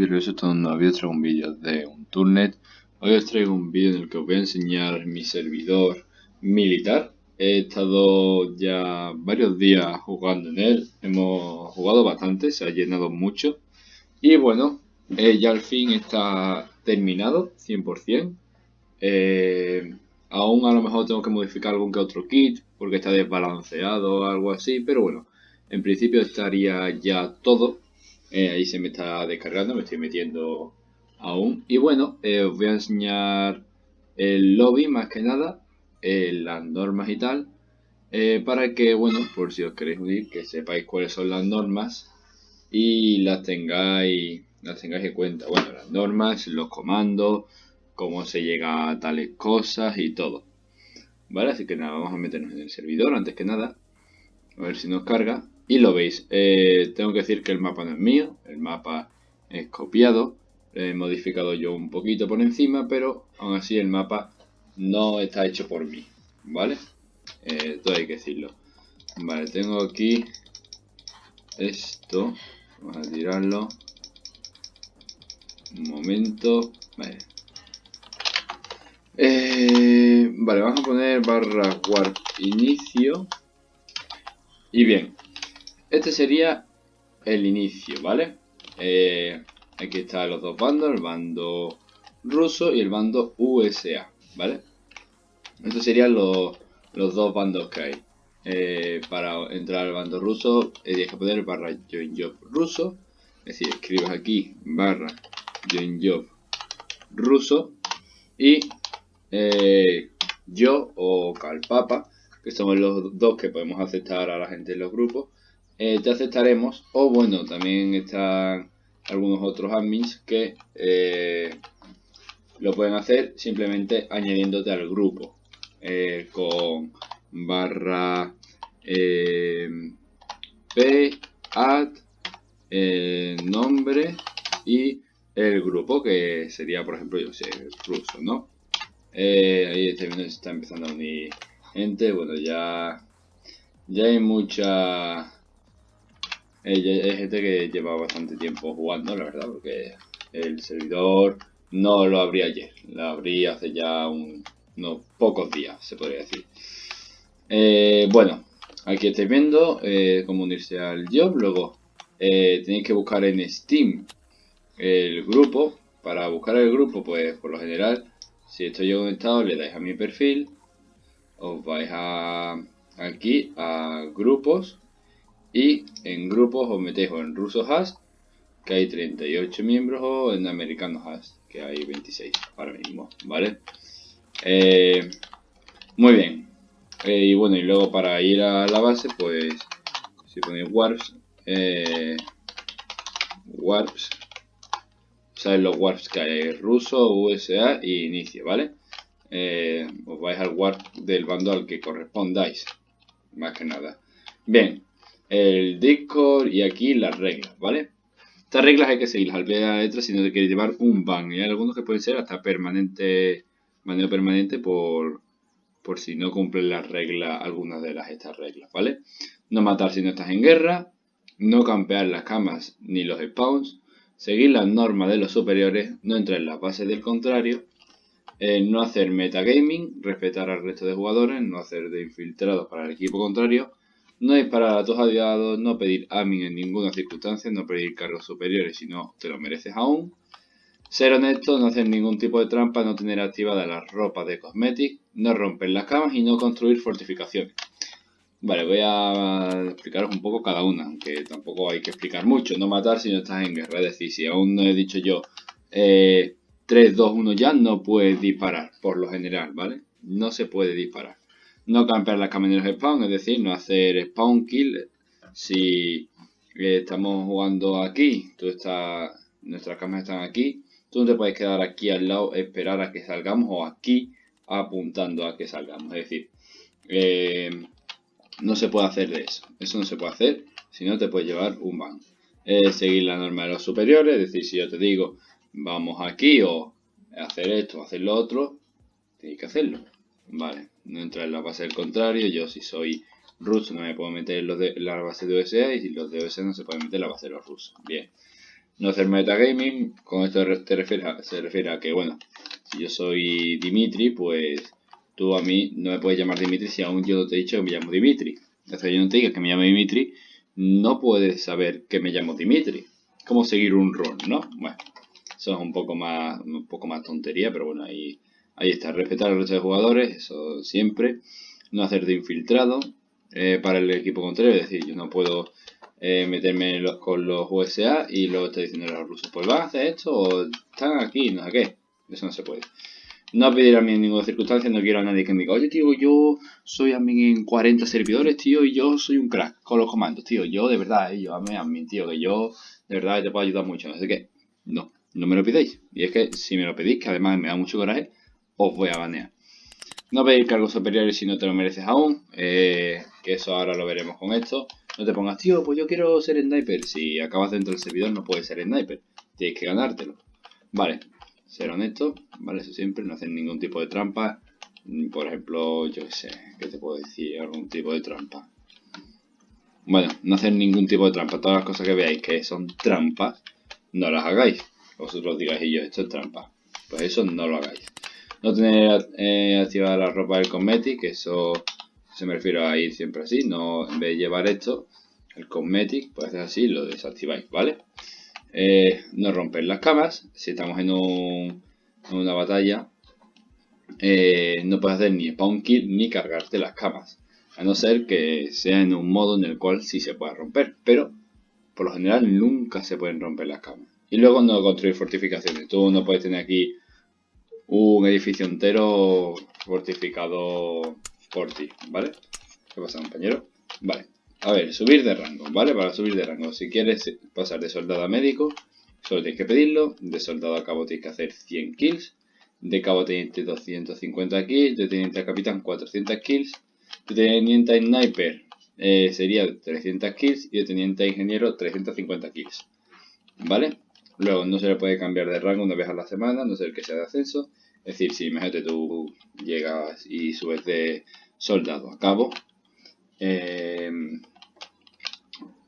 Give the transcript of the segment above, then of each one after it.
bienvenidos a un nuevo traigo un vídeo de un turnet. Hoy os traigo un vídeo en el que os voy a enseñar mi servidor militar. He estado ya varios días jugando en él, hemos jugado bastante, se ha llenado mucho. Y bueno, eh, ya al fin está terminado, 100% eh, Aún a lo mejor tengo que modificar algún que otro kit, porque está desbalanceado o algo así Pero bueno, en principio estaría ya todo eh, ahí se me está descargando, me estoy metiendo aún. Y bueno, eh, os voy a enseñar el lobby más que nada, eh, las normas y tal. para que, bueno, por si os queréis unir, que sepáis cuáles son las normas y las tengáis, las tengáis en cuenta. Bueno, las normas, los comandos, cómo se llega a tales cosas y todo. ¿Vale? Así que nada, vamos a meternos en el servidor antes que nada. A ver si nos carga. Y lo veis, eh, tengo que decir que el mapa no es mío, el mapa es copiado, he modificado yo un poquito por encima, pero aún así el mapa no está hecho por mí, ¿vale? Eh, todo hay que decirlo. Vale, tengo aquí esto, vamos a tirarlo. Un momento, vale. Eh, vale, vamos a poner barra warp inicio. Y bien, este sería el inicio, ¿vale? Eh, aquí están los dos bandos, el bando ruso y el bando USA, ¿vale? Estos serían los, dos bandos que hay. Eh, para entrar al bando ruso eh, tienes que poner barra join job ruso. Es decir, escribes aquí barra join job ruso y yo o calpapa, que somos los dos que podemos aceptar a la gente en los grupos, eh, te aceptaremos. O bueno, también están algunos otros admins que eh, lo pueden hacer simplemente añadiéndote al grupo. Eh, con barra p add nombre y el grupo que sería por ejemplo yo sé ruso no ahí está, está empezando a unir gente. Bueno ya ya hay mucha hay gente que lleva bastante tiempo jugando, la verdad, porque el servidor no lo abrí ayer, lo abrí hace ya unos pocos días, se podría decir. Eh, bueno, aquí estáis viendo eh, cómo unirse al job, luego eh, tenéis que buscar en Steam el grupo. Para buscar el grupo, pues por lo general, si estoy conectado, le dais a mi perfil, os vais a aquí a grupos y en grupos os metéis en ruso hash, que hay 38 miembros, o en americano hash, que hay 26 ahora mismo, ¿vale? Eh, muy bien. Eh, y bueno, y luego para ir a la base, pues si ponéis warps, eh, warps, sabes los warps que hay, ruso, USA y inicio, ¿vale? os vais al warp del bando al que correspondáis, más que nada. Bien, el Discord y aquí las reglas, ¿vale? Estas reglas hay que seguirlas al pie de la si no te quieres llevar un ban. Y hay algunos que pueden ser hasta permanente, manera permanente por, por si no cumplen las reglas, algunas de las estas reglas, ¿vale? No matar si no estás en guerra, no campear las camas ni los spawns, seguir las normas de los superiores, no entrar en las bases del contrario, eh, no hacer metagaming, respetar al resto de jugadores, no hacer de infiltrados para el equipo contrario, no disparar a tus aliados, no pedir amin en ninguna circunstancia, no pedir cargos superiores si no te lo mereces aún. Ser honesto, no hacer ningún tipo de trampa, no tener activada las ropas de cosmetic, no romper las camas y no construir fortificaciones. Vale, voy a explicaros un poco cada una, aunque tampoco hay que explicar mucho. No matar si no estás en guerra, es decir, si aún no he dicho yo 3, 2, 1 ya, no puedes disparar, por lo general, ¿vale? No se puede disparar no campear las de spawn, es decir, no hacer spawn kill. Si eh, estamos jugando aquí, tú estás, nuestras camas están aquí, tú no te puedes quedar aquí al lado, esperar a que salgamos o aquí apuntando a que salgamos. Es decir, eh, no se puede hacer de eso. Eso no se puede hacer, si no te puedes llevar un ban. seguir la norma de los superiores, es decir, si yo te digo vamos aquí o hacer esto o hacer lo otro, tienes que hacerlo. Vale, no entra en la base del contrario. Yo si soy ruso no me puedo meter en, los de, la base de USA y si los de USA no se pueden meter en la base de los rusos. Bien. No hacer metagaming, con esto te refiere se refiere a que, bueno, si yo soy Dimitri, pues tú a mí no me puedes llamar Dimitri si aún yo no te he dicho que me llamo Dimitri. Que yo no te diga que me llamo Dimitri, no puedes saber que me llamo Dimitri. Como seguir un rol, ¿no? Bueno, eso es un poco más, un poco más tontería, pero bueno, ahí, ahí está. Respetar al resto de jugadores, eso siempre. No hacer de infiltrado eh, para el equipo contrario, es decir, yo no puedo eh, meterme con los USA y luego está diciendo a los rusos, pues van a hacer esto o están aquí, no sé qué. Eso no se puede. No pedir a mí en ninguna circunstancia, no quiero a nadie que me diga, oye tío, yo soy admin en 40 servidores, tío, y yo soy un crack con los comandos, tío. Yo de verdad, eh, yo a mí, tío, que yo de verdad te puedo ayudar mucho, sé qué. No, no me lo pidáis. Y es que si me lo pedís, que además me da mucho coraje, os voy a banear. No pedir cargos superiores si no te lo mereces aún, eh, que eso ahora lo veremos con esto. No te pongas, tío, pues yo quiero ser sniper. Si acabas dentro del servidor no puedes ser sniper, tienes que ganártelo. Vale, ser honesto, ¿vale? Eso siempre, no hacer ningún tipo de trampa. Por ejemplo, yo qué sé, ¿qué te puedo decir? Algún tipo de trampa. Bueno, no hacer ningún tipo de trampa. Todas las cosas que veáis que son trampas, no las hagáis. Vosotros digáis, y yo, esto es trampa. Pues eso no lo hagáis. No tener eh, activada la ropa del cosmetic, eso se me refiere a ir siempre así. No, en vez de llevar esto, el cosmetic, pues así, lo desactiváis, ¿vale? Eh, no romper las camas. Si estamos en, una batalla, eh, no puedes hacer ni spawn kill ni cargarte las camas. A no ser que sea en un modo en el cual sí se pueda romper. Pero, por lo general, nunca se pueden romper las camas. Y luego no construir fortificaciones. Tú no puedes tener aquí un edificio entero fortificado por ti, ¿vale? ¿Qué pasa, compañero? Vale. A ver, subir de rango, ¿vale? Para subir de rango, si quieres pasar de soldado a médico, solo tienes que pedirlo. De soldado a cabo tienes que hacer 100 kills. De cabo teniente 250 kills. De teniente a capitán 400 kills. De teniente a sniper eh, sería 300 kills. Y de teniente a ingeniero 350 kills. ¿Vale? Luego no se le puede cambiar de rango una vez a la semana, no ser que sea de ascenso. Es decir, si imagínate tú llegas y subes de soldado a cabo, eh,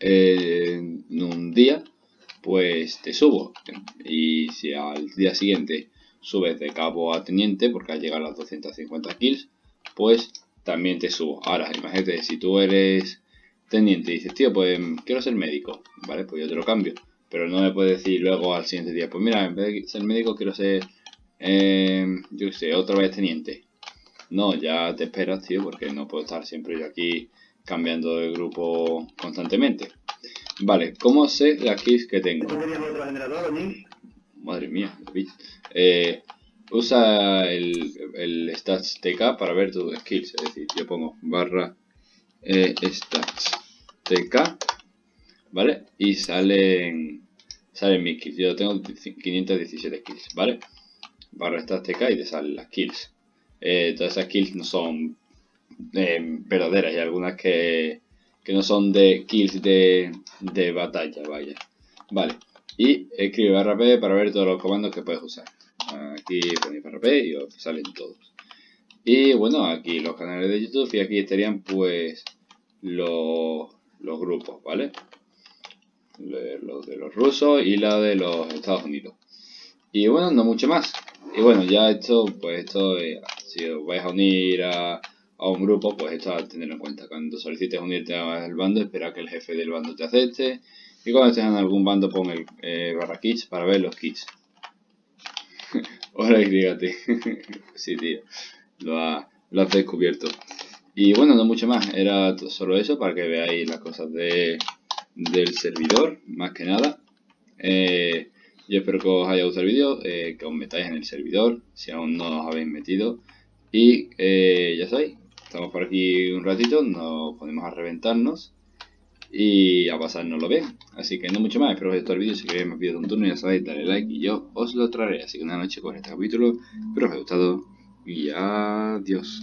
en un día, pues te subo. Y si al día siguiente subes de cabo a teniente, porque al llegar a las 250 kills, pues también te subo. Ahora, imagínate, si tú eres teniente y dices, tío, pues quiero ser médico, ¿vale? Pues yo te lo cambio. Pero no me puedes decir luego al siguiente día, pues mira, en vez de ser médico quiero ser, eh, yo qué sé, otra vez teniente. No, ya te esperas, tío, porque no puedo estar siempre yo aquí cambiando de grupo constantemente. Vale, ¿cómo sé las kills que tengo? Madre mía, eh, usa el, el, stats tk para ver tus skills, es decir, yo pongo barra eh, stats tk, ¿vale? Y salen, salen mis kills, yo tengo 517 kills, ¿vale? Barra stats tk y te salen las kills. Eh, todas esas kills no son eh, verdaderas y algunas que, que, no son de kills de, de batalla, vaya. Vale, y escribe barra P para ver todos los comandos que puedes usar. Aquí ponéis barra P y os salen todos. Y bueno, aquí los canales de YouTube y aquí estarían pues los, los grupos, ¿vale? Los de los rusos y la de los Estados Unidos. Y bueno, no mucho más. Y bueno, ya esto, pues esto, eh, si os vais a unir a, a un grupo, pues esto a tenerlo en cuenta. Cuando solicites unirte al bando, espera que el jefe del bando te acepte. Y cuando estés en algún bando, pon el eh, barra kits para ver los kits. Hola, dígate. sí, tío. Lo, ha, lo has descubierto. Y bueno, no mucho más. Era solo eso para que veáis las cosas de, del servidor, más que nada. Eh, yo espero que os haya gustado el vídeo, eh, que os metáis en el servidor, si aún no os habéis metido. Y ya sabéis, Estamos por aquí un ratito, nos ponemos a reventarnos y a pasárnoslo bien. Así que no mucho más, espero que os haya gustado el vídeo. Si queréis más vídeos de un turno ya sabéis, dale like y yo os lo traeré. Así que una noche con este capítulo, espero que os haya gustado y adiós.